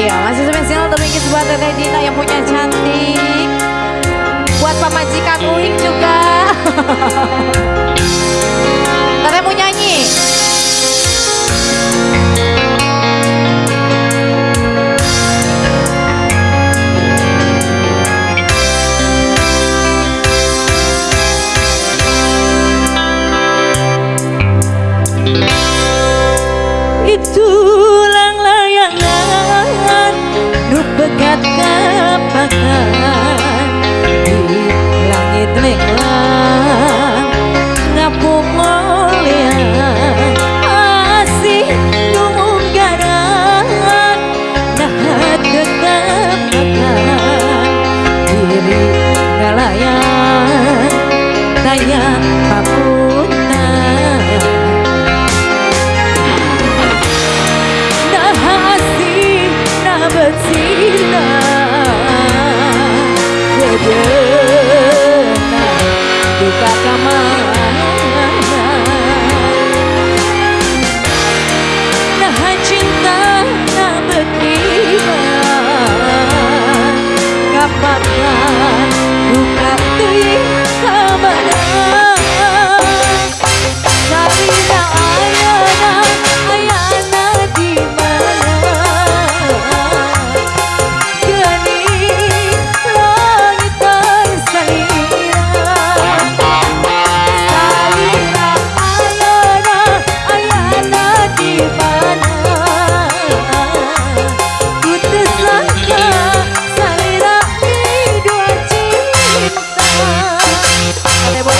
Iya, masih spesial terbikin buat Teteh Dina yang punya cantik. Buat pamajikan Uing juga. Teteh mau nyanyi. Itulah ingat kapan di langit lengkap. dapatkan. Bukan tuh yang kemenangan me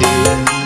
Thank you.